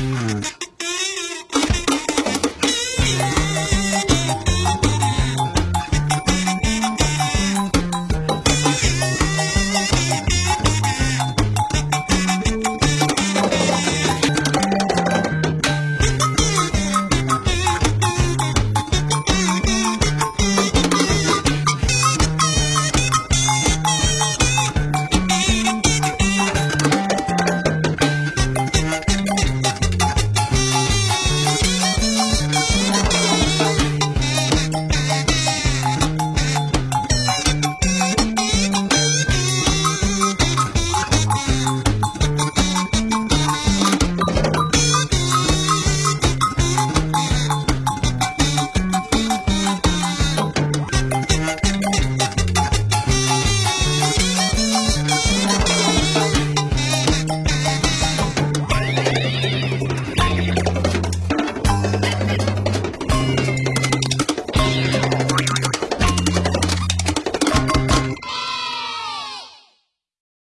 Bye.